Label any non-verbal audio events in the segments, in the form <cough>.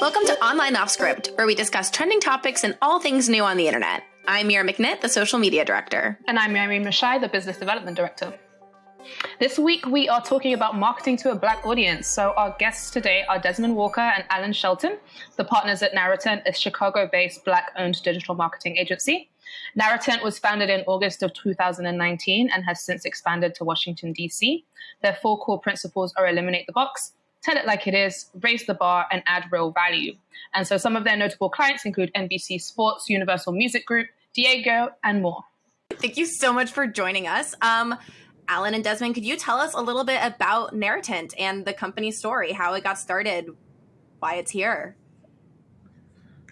Welcome to Online Off Script, where we discuss trending topics and all things new on the internet. I'm Mira McNitt, the social media director. And I'm Mary Mashai, the business development director. This week, we are talking about marketing to a black audience. So, our guests today are Desmond Walker and Alan Shelton, the partners at Narratent, a Chicago based black owned digital marketing agency. Narratent was founded in August of 2019 and has since expanded to Washington, D.C. Their four core principles are eliminate the box, tell it like it is, raise the bar, and add real value. And so some of their notable clients include NBC Sports, Universal Music Group, Diageo, and more. Thank you so much for joining us. Um, Alan and Desmond, could you tell us a little bit about Narratent and the company story, how it got started, why it's here?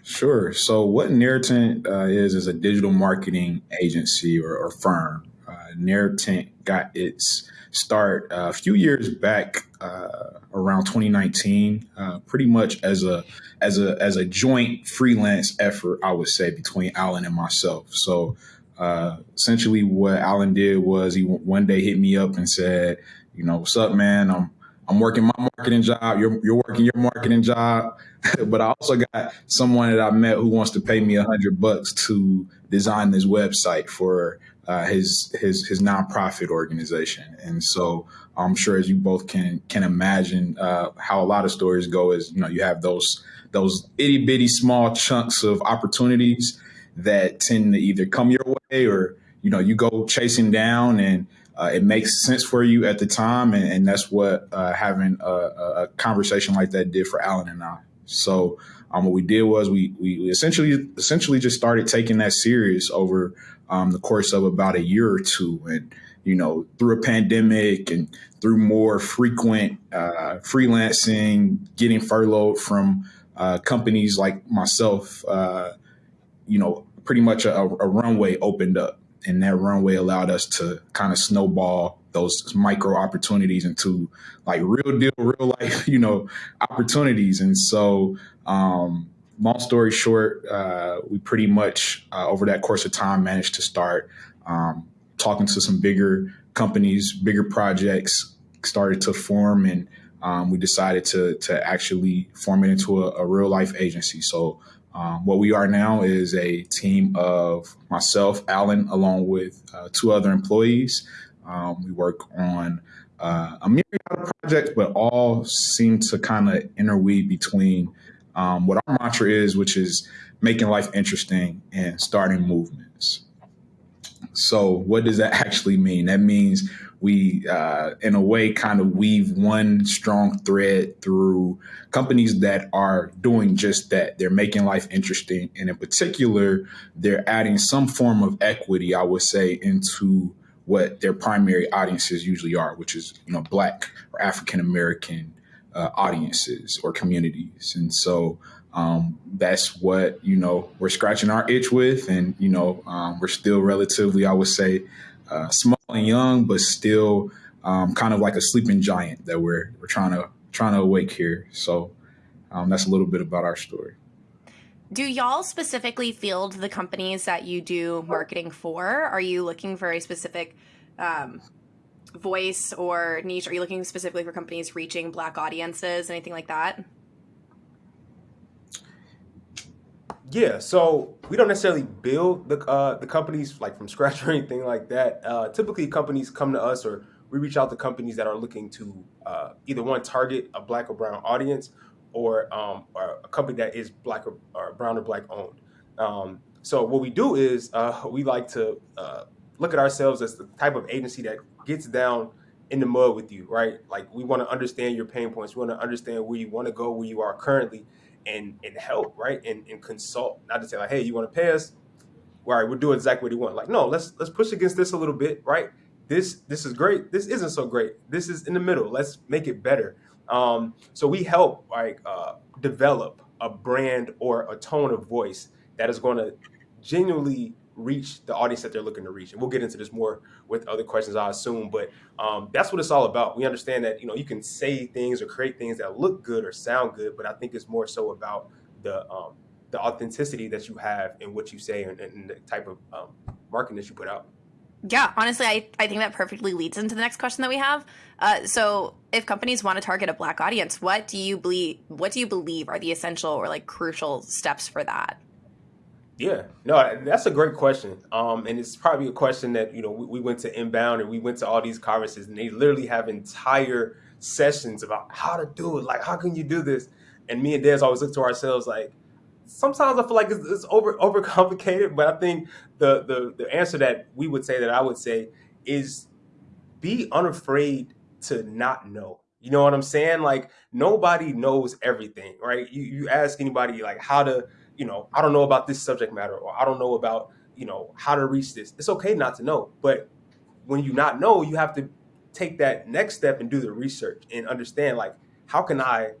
Sure. So, what Narratent uh, is is a digital marketing agency or, or firm. Uh, got its start a few years back, uh, around 2019, uh, pretty much as a as a as a joint freelance effort, I would say, between Alan and myself. So, uh, essentially, what Alan did was he one day hit me up and said, "You know, what's up, man? I'm I'm working my marketing job. You're you're working your marketing job." <laughs> but I also got someone that I met who wants to pay me a hundred bucks to design this website for uh, his his his nonprofit organization. And so I'm sure as you both can can imagine uh, how a lot of stories go is you know you have those those itty bitty small chunks of opportunities that tend to either come your way or you know you go chasing down and uh, it makes sense for you at the time and, and that's what uh, having a, a, conversation like that did for Alan and I. So um, what we did was we, we essentially essentially just started taking that serious over um, the course of about a year or two, and you know through a pandemic and through more frequent uh, freelancing, getting furloughed from uh, companies like myself, uh, you know, pretty much a, a runway opened up, and that runway allowed us to kind of snowball those micro opportunities into like real deal, real life, <laughs> you know, opportunities. And so, um, long story short, uh, we pretty much uh, over that course of time managed to start um, talking to some bigger companies, bigger projects started to form, and um, we decided to to actually form it into a, a real life agency. So. Um, what we are now is a team of myself, Alan, along with uh, two other employees. Um, we work on uh, a myriad of projects, but all seem to kind of interweave between um, what our mantra is, which is making life interesting and starting movements. So, what does that <laughs> actually mean? That means we, uh, in a way, kind of weave one strong thread through companies that are doing just that. They're making life interesting. And in particular, they're adding some form of equity, I would say, into what their primary audiences usually are, which is you know Black or African American uh, audiences or communities, and so um, that's what you know we're scratching our itch with, and you know um, we're still relatively, I would say, uh, small and young, but still um, kind of like a sleeping giant that we're we're trying to trying to awake here. So um, that's a little bit about our story. Do y'all specifically field the companies that you do marketing for? Are you looking for a specific um, voice or niche? Are you looking specifically for companies reaching black audiences, anything like that? Yeah, so we don't necessarily build the uh, the companies like from <laughs> scratch or anything like that. Uh, typically, companies come to us or we reach out to companies that are looking to uh, either one target a black or brown audience or, um, or a company that is black or, or brown or black owned. Um, so what we do is uh, <laughs> we like to uh, look at ourselves as the type of agency that gets down in the mud with you, right? Like we want to understand your pain points. We want to understand where you want to go, where you are currently, and and help, right? And and consult. Not to say like, hey, you want to pay us? All right, we'll do exactly what you want. Like, no, let's let's push against this a little bit, right? This this is great. This isn't so great. This is in the middle. Let's make it better. Um, so we help like uh, develop a brand or a tone of voice that is going to genuinely reach the audience that they're looking to reach. And we'll get into this more with other questions, I assume. But um, that's what it's all about. We understand that you know you can say things or create things that look good or sound good, but I think it's more so about the um, the authenticity that you have in what you say and, and the type of um, marketing that you put out. Yeah, honestly, I, I think that perfectly leads into the next question that we have. Uh, so, if companies want to target a black audience, what do you believe? What do you believe are the essential or like crucial steps for that? Yeah, no, that's a great question. Um, and it's probably a question that you know we, we went to inbound and we went to all these conferences, and they literally have entire sessions about how to do it. Like, how can you do this? And me and Des always look to ourselves like, sometimes I feel like it's, it's over overcomplicated. But I think the the the answer that we would say that I would say is be unafraid to not know. You know what I'm saying? Like nobody knows everything, right? You you ask anybody like how to you know, I don't know about this subject matter or I don't know about, you know, how to reach this. It's okay not to know. But when you not know, you have to take that next step and do the research and understand like how can I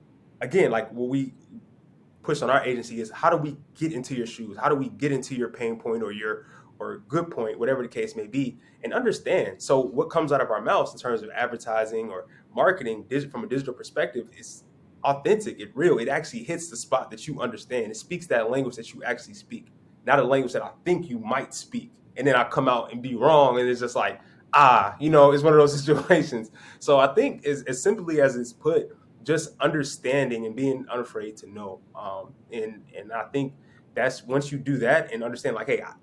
again, like what we push on our agency is how do we get into your shoes? How do we get into your pain point or your or good point, whatever the case may be, and understand. So what comes out of our mouths in terms of advertising or marketing from a digital perspective is authentic, it real. It actually hits the spot that you understand. It speaks that language that you actually speak, not a language that I think you might speak. And then I come out and be wrong, and it's just like, ah, you know, it's one of those <laughs> situations. So I think as, as simply as it's put, just understanding and being unafraid to know. Um, and and I think that's once you do that and understand, like, hey, I,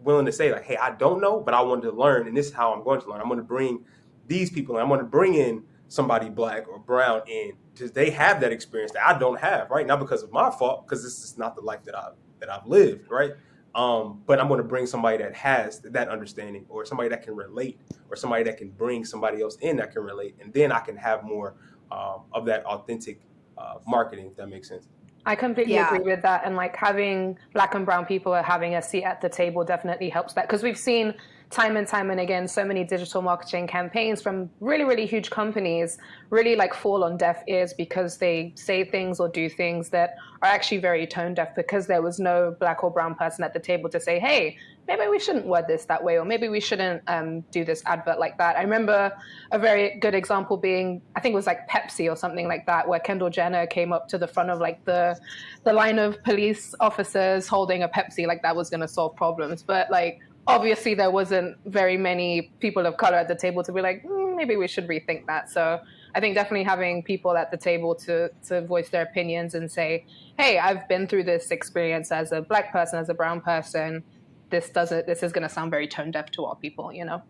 willing to say, like, hey, I don't know, but I want to learn, and this is how I'm going to learn. I'm going to bring these people, and I'm going to bring in somebody black or brown in because they have that experience that I don't have, right? Not because of my fault, because this is not the life that I've that I've lived, right? Um, but I'm going to bring somebody that has that understanding, or somebody that can relate, or somebody that can bring somebody else in that can relate, and then I can have more um, of that authentic uh, marketing. If that makes sense. I completely yeah. agree with that, and like having black and brown people having a seat at the table definitely helps that because we've seen time and time and again so many digital marketing campaigns from really really huge companies really like fall on deaf ears because they say things or do things that are actually very tone deaf because there was no black or brown person at the table to say hey maybe we shouldn't word this that way or maybe we shouldn't um, do this advert like that. I remember a very good example being i think it was like pepsi or something like that where kendall jenner came up to the front of like the the line of police officers holding a pepsi like that was going to solve problems. But like obviously there wasn't very many people of color at the table to be like mm, maybe we should rethink that. So i think definitely having people at the table to to voice their opinions and say hey i've been through this experience as a black person as a brown person. This doesn't this is going to sound very tone deaf to all people you know?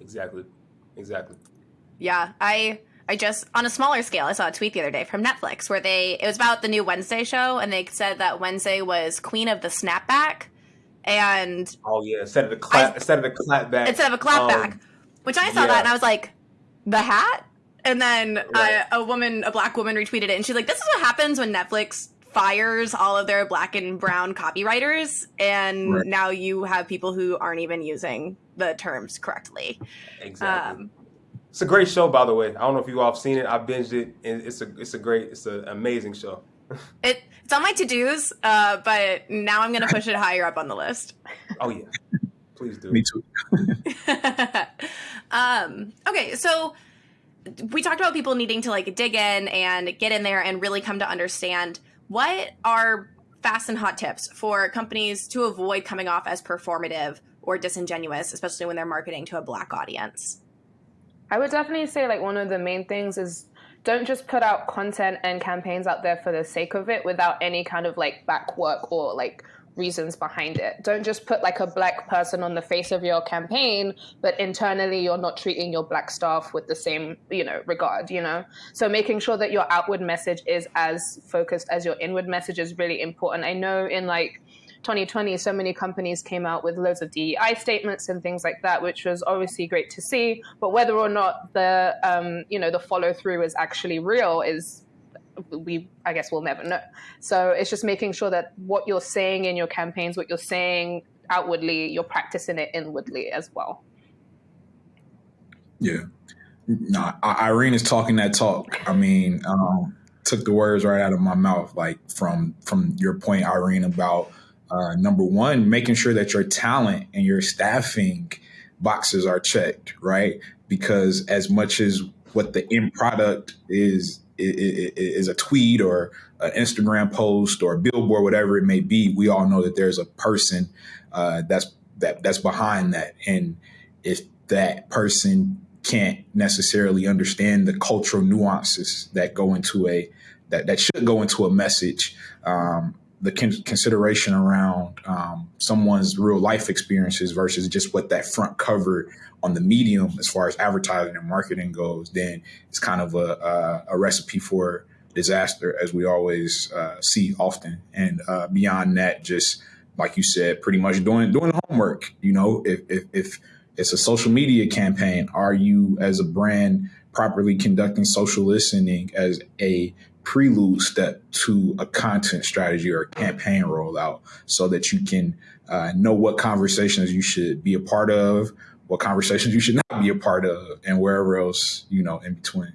Exactly. Exactly. Yeah i I just on a smaller scale, I saw a tweet the other day from Netflix where they it was about the new Wednesday show and they said that Wednesday was queen of the snapback and oh yeah, instead of the clap, I, instead of the clap back, instead of a clap um, back, which I saw yeah. that and I was like, the hat. And then right. uh, a woman, a black woman, retweeted it, and she's like, "This is what happens when Netflix fires all of their black and brown copywriters, and right. now you have people who aren't even using the terms correctly." Exactly. Um, it's a great show, by the way. I don't know if you all have seen it. I binged it. And it's a it's a great, it's an amazing show. It it's on my to dos, uh, but now I'm gonna push it higher up on the list. Oh yeah, please do. Me too. <laughs> um, okay, so we talked about people needing to like dig in and get in there and really come to understand what are fast and hot tips for companies to avoid coming off as performative or disingenuous, especially when they're marketing to a black audience. I would definitely say like one of the main things is don't just put out content and campaigns out there for the sake of it without any kind of like back work or like reasons behind it. Don't just put like a black person on the face of your campaign, but internally you're not treating your black staff with the same, you know, regard, you know? So making sure that your outward message is as focused as your inward message is really important. I know in like 2020, so many companies came out with loads of DEI statements and things like that, which was obviously great to see. But whether or not the um, you know the follow through is actually real is we I guess we'll never know. So it's just making sure that what you're saying in your campaigns, what you're saying outwardly, you're practicing it inwardly as well. Yeah. No, Irene is talking that talk. I mean, um, took the words right out of my mouth, like from from your point, Irene, about uh, number one, making sure that your talent and your staffing boxes are checked, right? Because as much as what the end product is is a tweet or an Instagram post or a billboard, whatever it may be, we all know that there's a person uh, that's that that's behind that. And if that person can't necessarily understand the cultural nuances that go into a that that should go into a message. Um, the con- consideration around um, someone's real life experiences versus just what that front cover on the medium as far as advertising and marketing goes, then it's kind of a, a, a recipe for disaster, as we always uh, see often. And uh, beyond that, just like you said, pretty much doing doing homework. You know, if, if, if it's a social media campaign, are you as a brand properly conducting social listening as a prelude step to a content strategy or a campaign rollout so that you can uh, know what conversations you should be a part of, what conversations you should not be a part of, and wherever else, you know, in between.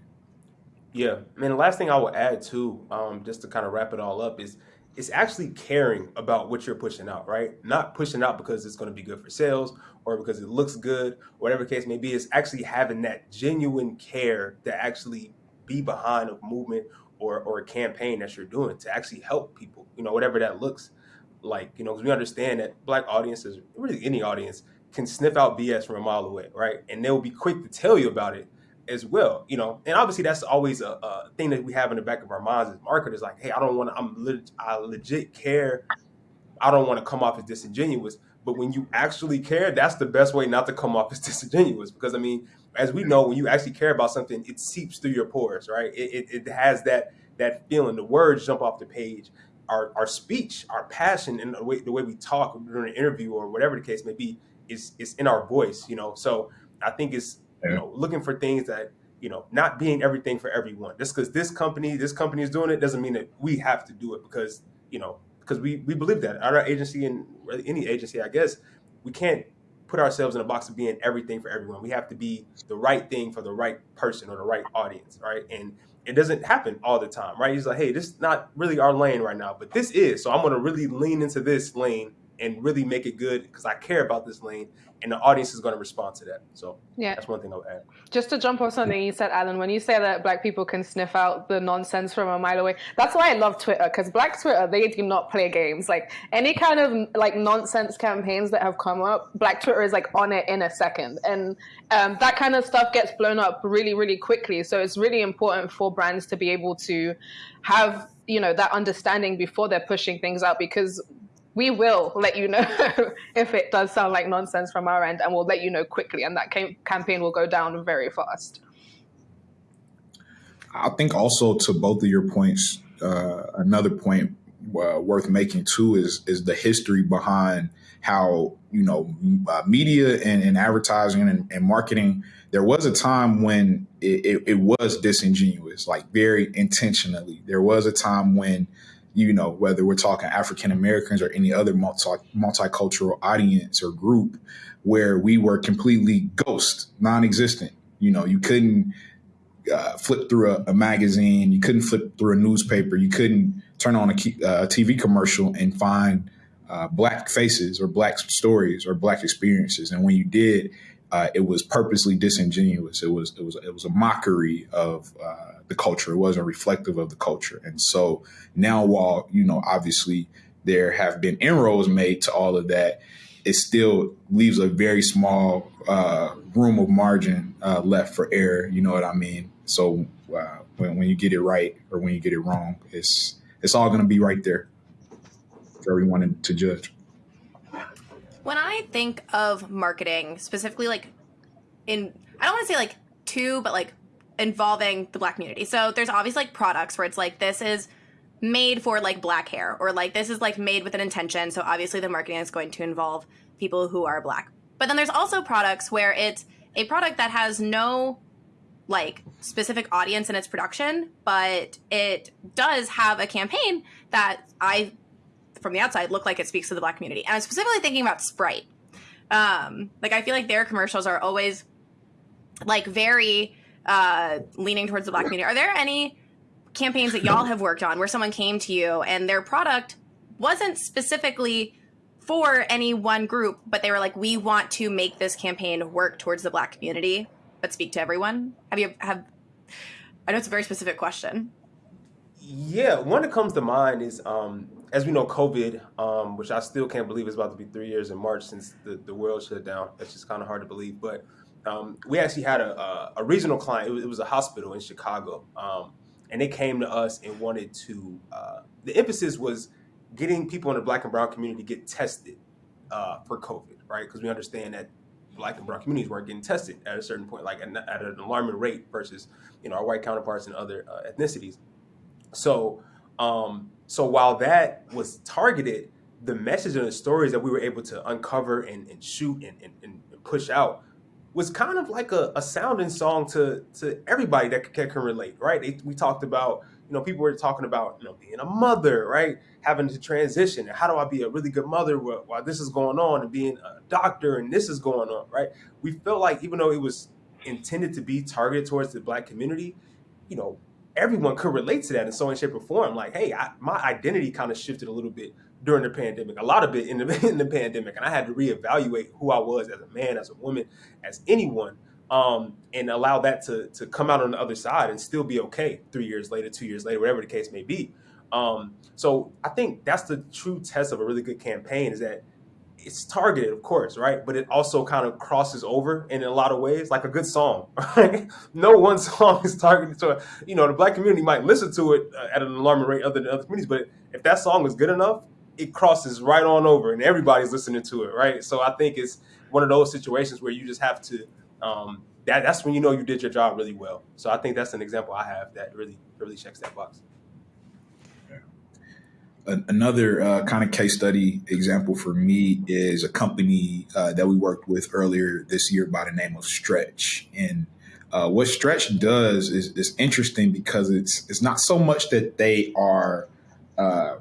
Yeah. Mean, the last thing I will add too, um, just to kind of wrap it all up is it's actually caring about what you're pushing out, right? Not pushing out because it's going to be good for sales or because it looks good, whatever case may be. It's actually having that genuine care to actually be behind a movement or, or a campaign that you're doing to actually help people, you know, whatever that looks like, you know, because we understand that black audiences, really any audience, can sniff out BS from a mile away, right? And they'll be quick to tell you about it as well, you know. And obviously, that's always a, a thing that we have in the back of our minds as marketers. Like, hey, I don't want to. I'm I legit care. I don't want to come off as disingenuous. But when you actually care, that's the best way not to come off as <laughs> disingenuous. Because I mean, as we know, when you actually care about something, it seeps through your pores, right? It, it, it has that that feeling. The words jump off the page. Our, our speech, our passion, and the way the way we talk during an interview or whatever the case may be, is is in our voice. You know, so I think it's you know looking for things that you know not being everything for everyone. Just because this company this company is doing it doesn't mean that we have to do it because you know because we we believe that at our agency and any agency, I guess we can't put ourselves in a box of being everything for everyone. We have to be the right thing for the right person or the right audience, right? And it doesn't happen all the time, right? He's like, hey, this is not really our lane right now, but this is. So I'm going to really lean into this lane and really make it good because I care about this lane and the audience is going to respond to that. So yeah, that's one thing I'll add. Just to jump off something you said, Alan, when you say that black people can sniff out the nonsense from a mile away, that's why I love Twitter because black Twitter they do not play games. Like any kind of like nonsense campaigns that have come up, black Twitter is like on it in a second, and um, that kind of stuff gets blown up really, really quickly. So it's really important for brands to be able to have you know that understanding before they're pushing things out because we will let you know <laughs> if it does sound like nonsense from our end, and we'll let you know quickly, and that cam- campaign will go down very fast. I think also to both of your points, uh, another point uh, worth making too is is the history behind how you know uh, media and, and advertising and, and, marketing. There was a time when it, it, it was disingenuous, like very intentionally. There was a time when you know, whether we're talking African Americans or any other multi multicultural audience or group, where we were completely ghost, non-existent. You know, you couldn't uh, flip through a, a, magazine, you couldn't flip through a newspaper, you couldn't turn on a, uh, a TV commercial and find uh, black faces or black stories or black experiences. And when you did, uh, it was purposely disingenuous. It was it was it was a mockery of uh, the culture. It wasn't reflective of the culture. And so now, while you know, obviously there have been inroads made to all of that, it still leaves a very small uh, room of margin uh, left for error. You know what I mean? So uh, when when you get it right or when you get it wrong, it's it's all going to be right there for everyone to judge. When I think of marketing, specifically like in, I don't want to say like two, but like involving the black community. So there's obviously like products where it's like this is made for like black hair or like this is like made with an intention. So obviously the marketing is going to involve people who are black. But then there's also products where it's a product that has no like specific audience in its production, but it does have a campaign that I from the outside look like it speaks to the black community. And I'm specifically thinking about Sprite. Um, like I feel like their commercials are always like very uh, leaning towards the black community. Are there any campaigns that y'all have worked on where someone came to you and their product wasn't specifically for any one group, but they were like, "We want to make this campaign work towards the black community, but speak to everyone." Have you have? I know it's a very specific question. Yeah, one that comes to mind is um, as we know, COVID, um, which I still can't believe is about to be three years in March since the, the world shut down. That's just kind of hard to believe. But um, we actually had a, a, a regional client. It was, it was, a hospital in Chicago, um, and they came to us and wanted to. Uh, the emphasis was getting people in the Black and Brown community get tested uh, for COVID, right? Because we understand that Black and Brown communities weren't getting tested at a certain point, like at, at an alarming rate versus you know our white counterparts and other uh, ethnicities. So um, so while that was targeted, the message and the stories that we were able to uncover and, and shoot and, and, and, push out was kind of like a, a sounding song to to everybody that can, can relate, right? It, we talked about, you know, people were talking about, you know, being a mother, right? Having to transition and how do I be a really good mother while, while this is going on and being a doctor and this is going on, right? We felt like even though it was intended to be targeted towards the black community, you know, everyone could relate to that in some way, shape, or form. Like, hey, I, my identity kind of shifted a little bit during the pandemic, a lot of it in the, <laughs> in the pandemic, and I had to reevaluate who I was as a man, as a woman, as anyone, um, and allow that to to come out on the other side and still be okay three years later, two years later, whatever the case may be. Um, so I think that's the true test of a really good campaign is that it's targeted, of course, right? But it also kind of crosses over in a lot of ways, like a good song. <laughs> Right? no one <laughs> song is targeted to, you know, the black community might listen to it uh, at an alarming rate other than other communities, but if that song is good enough, it crosses right on over, and everybody's listening to it, right? So I think it's one of those situations where you just have to. Um, that, that's when you know you did your job really well. So I think that's an example I have that really really checks that box another uh, kind of case study example for me is a company uh, that we worked with earlier this year by the name of Stretch. And uh, what Stretch does is, is interesting because it's it's not so much that they are. Uh,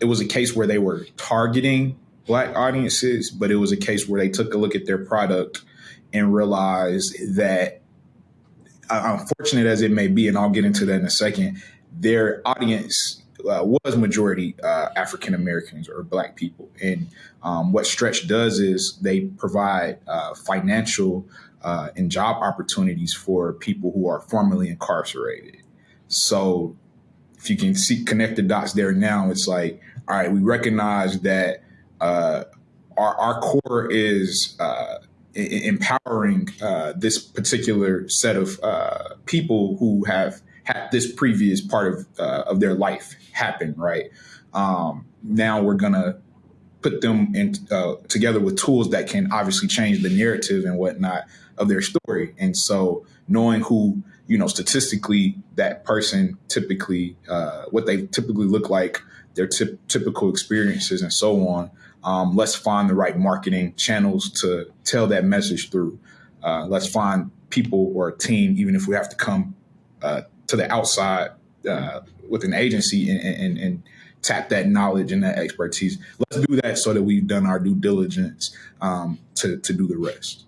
it was a case where they were targeting black audiences, but it was a case where they took a look at their product and realized that, uh, unfortunate as it may be, and I'll get into that in a second, their audience uh, was majority uh, African Americans or Black people. And um, what Stretch does is they provide uh, financial uh, and job opportunities for people who are formerly incarcerated. So if you can see connect the dots there now, it's like, all right, we recognize that uh, our, our core is uh, empowering this particular set of people who have this previous part of uh, of their life happen, right? Um, now we're gonna put them in uh, together with tools that can obviously change the narrative and whatnot of their story. And so, knowing who you know statistically that person typically uh, what they typically look like, their t- typical experiences, and so on. Um, let's find the right marketing channels to tell that message through. Uh, let's find people or a team, even if we have to come uh, to the outside uh, with an agency and, and, and, tap that knowledge and that expertise. Let's do that so that we've done our due diligence um, to, to do the rest.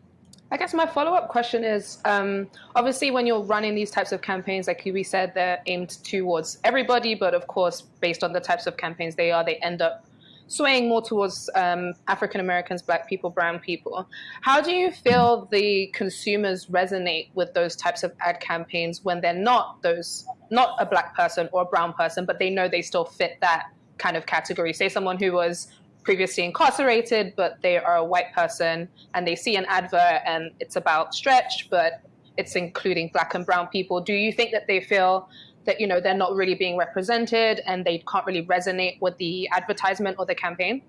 I guess my follow up question is um, obviously, when you're running these types of campaigns, like we said, they're aimed towards everybody, but of course, based on the types of campaigns they are, they end up swaying more towards um, African Americans, Black people, Brown people. How do you feel the consumers resonate with those types of ad campaigns when they're not those, not a Black person or a Brown person, but they know they still fit that kind of category? Say someone who was previously incarcerated, but they are a white person and they see an advert and it's about stretch, but it's including Black and Brown people. Do you think that they feel that you know they're not really being represented and they can't really resonate with the advertisement or the campaign?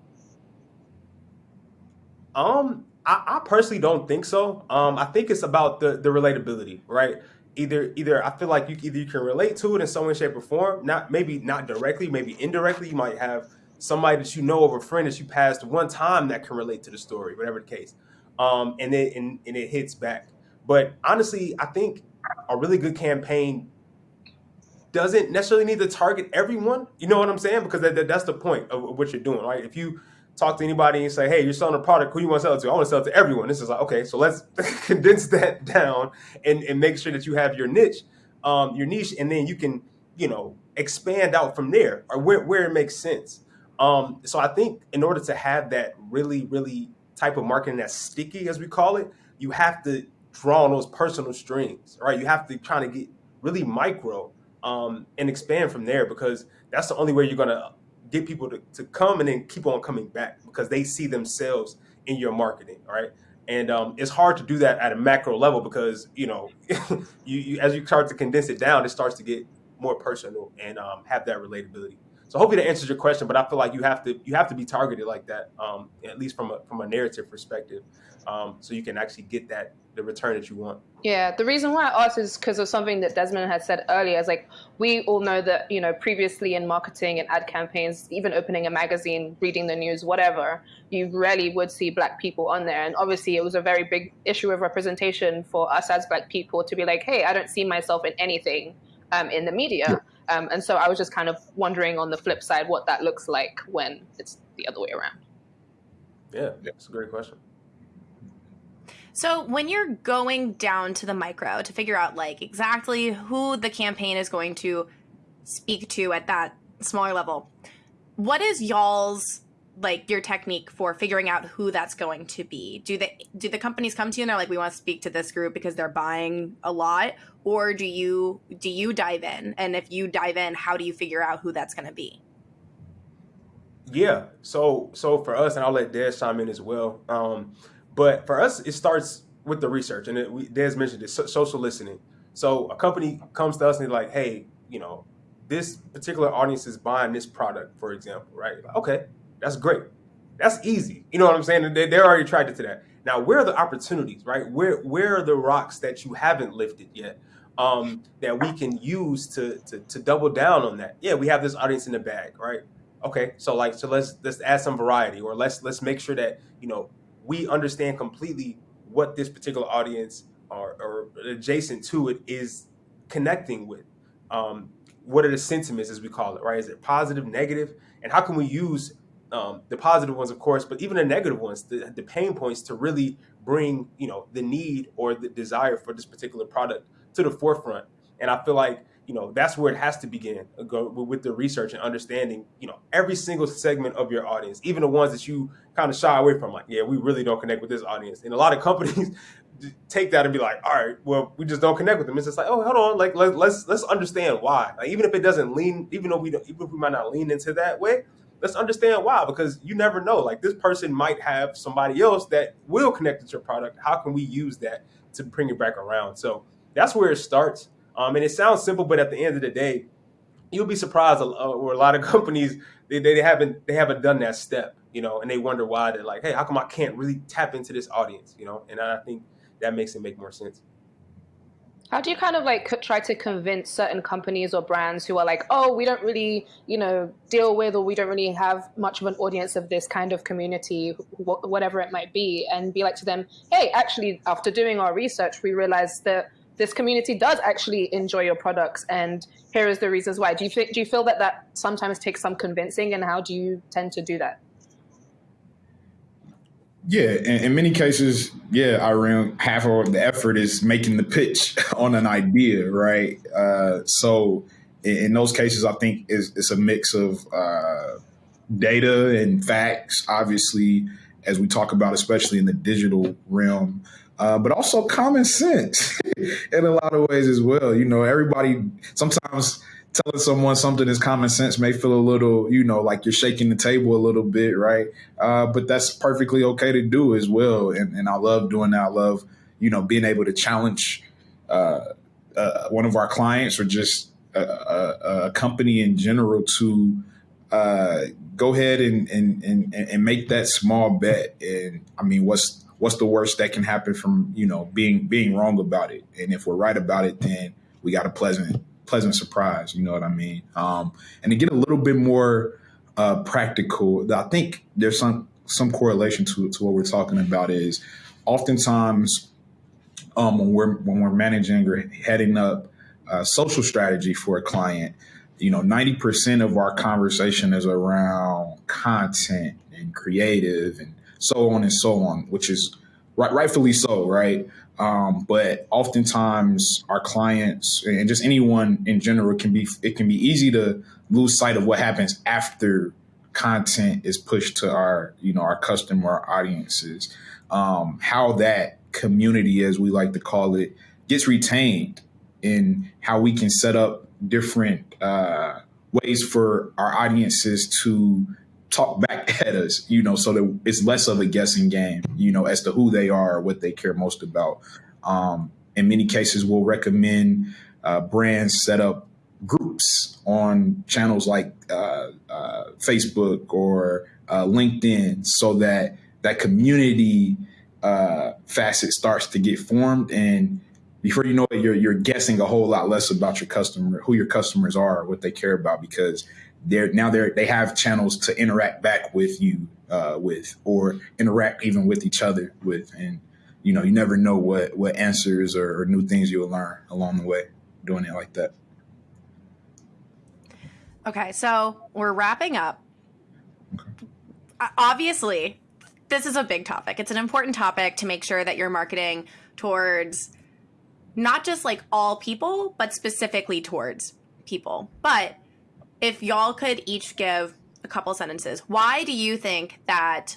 Um, I, I personally don't think so. Um, I think it's about the the relatability, right? Either either I feel like you either you can relate to it in some way, shape, or form. Not maybe not directly, maybe indirectly. You might have somebody that you know of a friend that you passed one time that can relate to the story, whatever the case. Um, and then and, and it hits back. But honestly, I think a really good campaign doesn't necessarily need to target everyone. You know what I'm saying? Because that, that, that's the point of what you're doing, right? If you talk to anybody and say, "Hey, you're selling a product. Who you want to sell it to?" I want to sell it to everyone. This is like, okay, so let's <laughs> condense that <laughs> down and, and make sure that you have your niche, um, your niche, and then you can, you know, expand out from there or where, where it makes sense. Um, so I think in order to have that really, really type of marketing that's sticky, as we call it, you have to draw on those personal strings, right? You have to try to get really micro um, and expand from there because that's the only way you're gonna get people to, to come and then keep on coming back because they see themselves in your marketing, right? And um, it's hard to do that at a macro level because you know, <laughs> you, you, as you start to condense it down, it starts to get more personal and um, have that relatability. So hopefully that answers your question, but I feel like you have to you have to be targeted like that, um, at least from a from a narrative perspective, um, so you can actually get that the return that you want. Yeah, the reason why I asked is because of something that Desmond had said earlier. Is like we all know that you know previously in marketing and ad campaigns, even opening a magazine, reading the news, whatever, you rarely would see black people on there. And obviously, it was a very big issue of representation for us as black people to be like, hey, I don't see myself in anything um, in the media. Yeah. Um, and so I was just kind of wondering on the flip side what that looks like when it's the other way around. Yeah, that's a great question. So when you're going down to the micro to figure out like exactly who the campaign is going to speak to at that smaller level, what is y'all's like your technique for figuring out who that's going to be? Do they do the companies come to you and they're like, we want to speak to this group because they're buying a lot, or do you do you dive in? And if you dive in, how do you figure out who that's going to be? Yeah. So so for us, and I'll let Des chime in as well. Um, but for us, it starts with the research, and it, we, Des mentioned it, so, social listening. So a company comes to us and they're like, "Hey, you know, this particular audience is buying this product, for example, right? Okay, that's great. That's easy. You know what I'm saying? They, they're already attracted to that. Now, where are the opportunities, right? Where where are the rocks that you haven't lifted yet um, that we can use to, to to double down on that? Yeah, we have this audience in the bag, right? Okay, so like so let's let's add some variety, or let's let's make sure that you know we understand completely what this particular audience or, or adjacent to it is connecting with. Um, what are the sentiments, as we call it, right? Is it positive, negative, and how can we use um, the positive ones, of course, but even the negative ones, the, the pain points to really bring, you know, the need or the desire for this particular product to the forefront. And I feel like, you know, that's where it has to begin uh, go with the research and understanding, you know, every single segment of your audience, even the ones that you kind of shy away from, like, yeah, we really don't connect with this audience. And a lot of companies <laughs> take that and be like, all right, well, we just don't connect with them. It's just like, oh, hold on, like let, let's let's understand why. Like, even if it doesn't lean, even though we don't, even if we might not lean into that way, let's understand why because you never know. Like this person might have somebody else that will connect with your product. How can we use that to bring it back around? So that's where it starts. Um, and it sounds simple but at the end of the day you'll be surprised where a lot of <laughs> companies they, they haven't they haven't done that step you know and they wonder why they're like hey how come i can't really tap into this audience? You know and i think that makes it make more sense how do you kind of like try to convince certain companies or brands who are like, oh, we don't really, you know, deal with or we don't really have much of an audience of this kind of community, wh- whatever it might be, and be like to them, hey, actually, after doing our research, we realized that this community does actually enjoy your products, and here is the reasons why. Do you think? Do you feel that that sometimes takes some convincing, and how do you tend to do that? Yeah, in, in, many cases, yeah, I Irene, half of the effort is making the pitch <laughs> on an idea, right? Uh, so in, in, those cases, I think it's, it's a mix of uh, data and facts, obviously, as we talk about, especially in the digital realm, uh, but also common sense <laughs> in a lot of ways as well. You know, everybody sometimes telling someone something is common sense may feel a little, you know, like you're shaking the table a little bit, right? Uh, but that's perfectly okay to do as well. And, and I love doing that. I love, you know, being able to challenge uh, uh, one of our clients or just a, a, a company in general to uh, go ahead and, and, and, and make that small bet. And I mean, what's what's the worst that can happen from you know being being wrong about it? And if we're right about it, then we got a pleasant pleasant surprise. You know what I mean? Um, and to get a little bit more uh, practical, I think there's some some correlation to to what we're talking about. Is oftentimes um, when we're when we're managing or heading up uh, social strategy for a client, you know, ninety percent of our conversation is around content and creative and so on and so on, which is right, rightfully so, right? Um, but oftentimes our clients and just anyone in general can be it can be easy to lose sight of what happens after content is pushed to our you know our customer audiences. Um, how that community as we like to call it gets retained and how we can set up different uh, ways for our audiences to talk back <laughs> at us, you know, so that it's less of a guessing game, you know, as to who they are, or what they care most about. Um, in many cases, we'll recommend uh, brands set up groups on channels like uh, uh, Facebook or uh, LinkedIn so that that community uh, facet starts to get formed. And before you know it, you're, you're guessing a whole lot less about your customer, who your customers are, what they care about, because they're now they're they have channels to interact back with you uh, with or interact even with each other with and you know you never know what what answers or, or new things you'll learn along the way doing it like that. Okay so we're wrapping up. Okay. obviously this is a big topic. It's an important topic to make sure that you're marketing towards not just like all people but specifically towards people. But if y'all could each give a couple sentences, why do you think that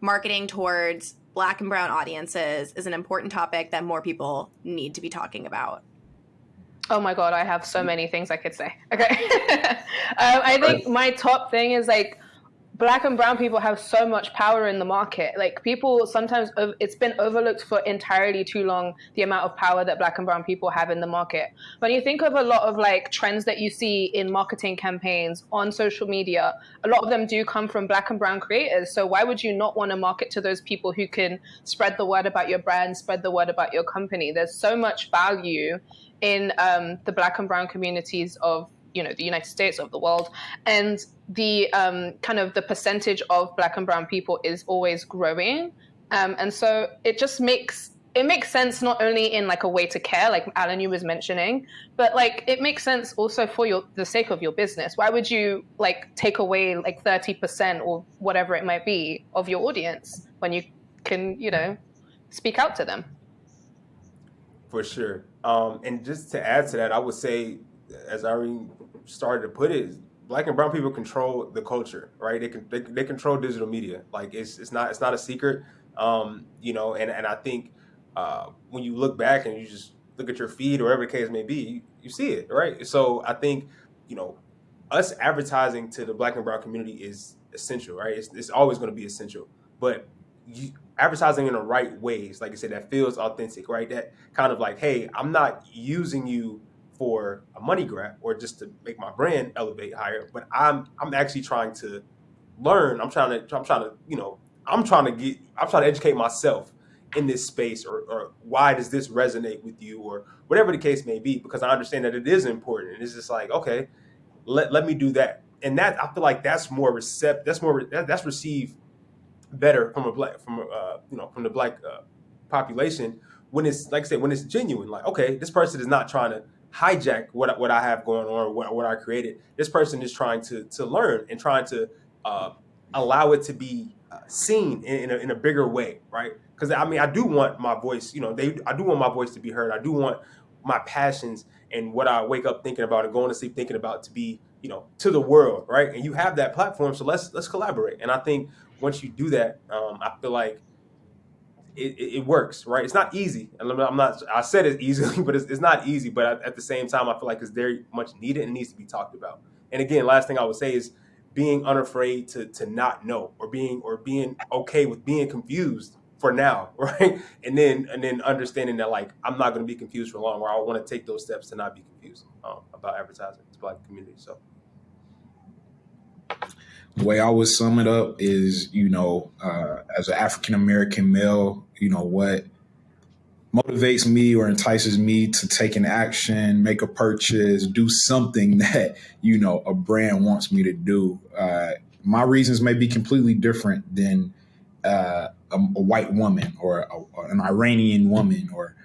marketing towards black and brown audiences is an important topic that more people need to be talking about? Oh my god, I have so many things I could say. Okay, <laughs> um, I think my top thing is like black and brown people have so much power in the market. Like people sometimes it's been overlooked for entirely too long the amount of power that black and brown people have in the market. When you think of a lot of like trends that you see in marketing campaigns on social media, a lot of them do come from black and brown creators. So why would you not want to market to those people who can spread the word about your brand, spread the word about your company? There's so much value in um, the black and brown communities of you know the United States of the world, and the um, kind of the percentage of Black and Brown people is always growing, um, and so it just makes it makes sense not only in like a way to care, like Alan you was mentioning, but like it makes sense also for your the sake of your business. Why would you like take away like thirty percent or whatever it might be of your audience when you can you know speak out to them? For sure. Um, and just to add to that, I would say, as Irene started to put it, black and brown people control the culture, right? They can they, they control digital media. Like it's it's not it's not a secret, um, you know. And and I think uh, when you look back and you just look at your feed or whatever the case may be, you, you see it, right? So I think you know us advertising to the black and brown community is essential, right? It's, it's always going to be essential, but you, advertising in the right ways, like I said, that feels authentic, right? That kind of like, hey, I'm not using you for a money grab or just to make my brand elevate higher. But I'm I'm actually trying to learn. I'm trying to I'm trying to you know I'm trying to get I'm trying to educate myself in this space or, or why does this resonate with you or whatever the case may be because I understand that it is important and it's just like okay let, let me do that and that I feel like that's more recept that's more that, that's received better from a black from a, uh, you know from the black uh, population when it's like I said when it's genuine like okay this person is not trying to hijack what what I have going on, what, what I created. This person is trying to to learn and trying to uh, allow it to be uh, seen in, in a, in, a, bigger way, right? Because I mean, I do want my voice, you know, they I do want my voice to be heard. I do want my passions and what I wake up thinking about and going to sleep thinking about to be, you know, to the world, right? And you have that platform, so let's let's collaborate. And I think once you do that, um, I feel like it, it, works, right? It's not easy. And I'm not, I said it easily, <laughs> but it's, it's not easy. But at the same time, I feel like it's very much needed and needs to be talked about. And again, last thing I would say is being unafraid to, to not know or being, or being okay with being confused for now, <laughs> right? And then, and then understanding that like, I'm not going to be confused for long, or I want to take those steps to not be confused um, about advertising to black community. So the way I would sum it up is, you know, uh, as an African American male, you know, what motivates me or entices me to take an action, make a purchase, do something <laughs> that, you know, a brand wants me to do. Uh, my reasons may be completely different than uh, a, a, white woman or a, an Iranian woman or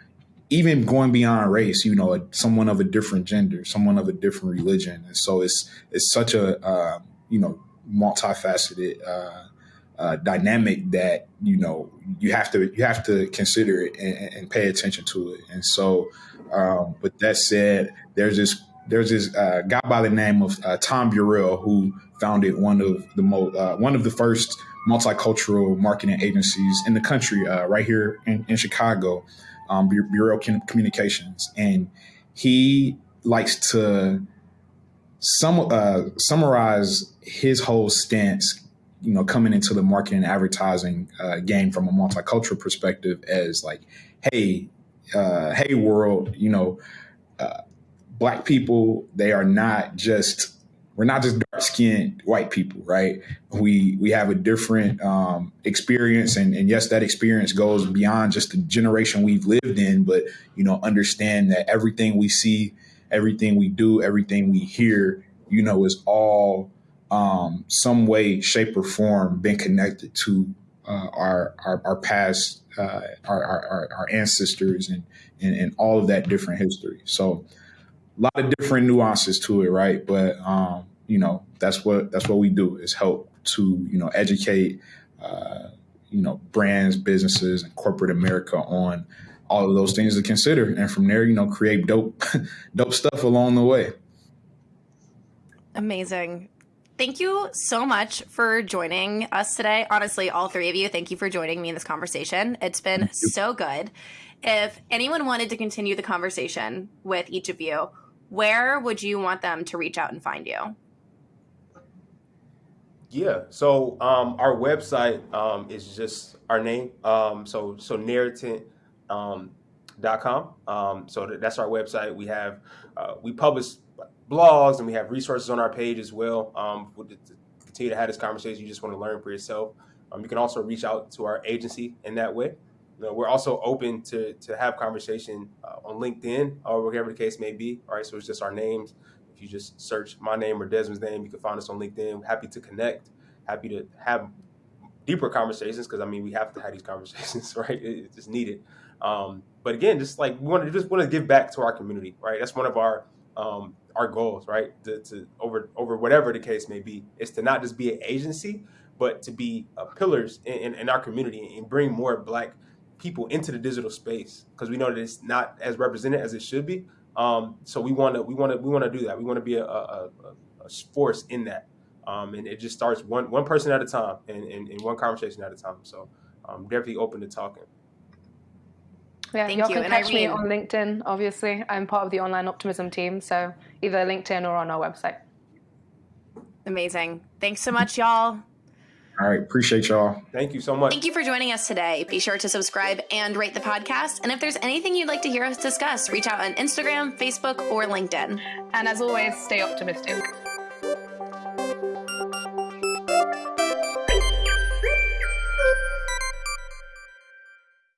even going beyond race, you know, someone of a different gender, someone of a different religion. And so it's, it's such a, uh, you know, multifaceted uh, uh, dynamic that you know you have to you have to consider it and, and pay attention to it. And so, um, with that said, there's this there's this uh, guy by the name of uh, Tom Burrell who founded one of the most uh, one of the first multicultural marketing agencies in the country, uh, right here in, in Chicago, um, Burrell Communications, and he likes to some uh, summarize his whole stance you know coming into the marketing and advertising uh, game from a multicultural perspective as like hey uh, hey world you know uh, black people they are not just we're not just dark skinned white people right? We we have a different um, experience and, and yes that experience goes beyond just the generation we've lived in but you know understand that everything we see everything we do everything we hear you know is all um, some way, shape, or form been connected to uh, our, our, our past, uh, our, our, our ancestors, and, and and all of that different history. So a lot of different nuances to it, right? But um, you know that's what that's what we do is help to you know educate uh, you know brands, businesses, and corporate America on all of those things to consider, and from there, you know, create dope <laughs> dope stuff along the way. Amazing. Thank you so much for joining us today. Honestly, all three of you, thank you for joining me in this conversation. It's been so good. If anyone wanted to continue the conversation with each of you, where would you want them to reach out and find you? Yeah. So um, our website um, is just our name. Um, so so narrative um, dot com. Um, so that's our website. We have uh, we publish blogs and we have resources on our page as well. Um, we'll continue to have this conversation. You just want to learn for yourself. Um, you can also reach out to our agency in that way. You know, we're also open to to have conversation uh, on LinkedIn or whatever the case may be. All right, so it's just our names. If you just search my name or Desmond's name, you can find us on LinkedIn. Happy to connect. Happy to have deeper conversations because I mean we have to have these conversations, <laughs> right? It's just needed. Um, but again, just like we want to just want to give back to our community, right? That's one of our um, our goals, right? To, to, over over whatever the case may be, is to not just be an agency, but to be uh, pillars in, in, in, our community and bring more Black people into the digital space because we know that it's not as represented as it should be. Um, so we want to we want to we want to do that. We want to be a, a, a, force in that, um, and it just starts one one person at a time and, and, and one conversation at a time. So I'm um, definitely open to talking. Yeah, Thank y'all you. can and catch Irene. me on LinkedIn, obviously. I'm part of the online optimism team, so either LinkedIn or on our website. Amazing. Thanks so much, y'all. All right. Appreciate y'all. Thank you so much. Thank you for joining us today. Be sure to subscribe and rate the podcast. And if there's anything you'd like to hear us discuss, reach out on Instagram, Facebook, or LinkedIn. And as always, stay optimistic.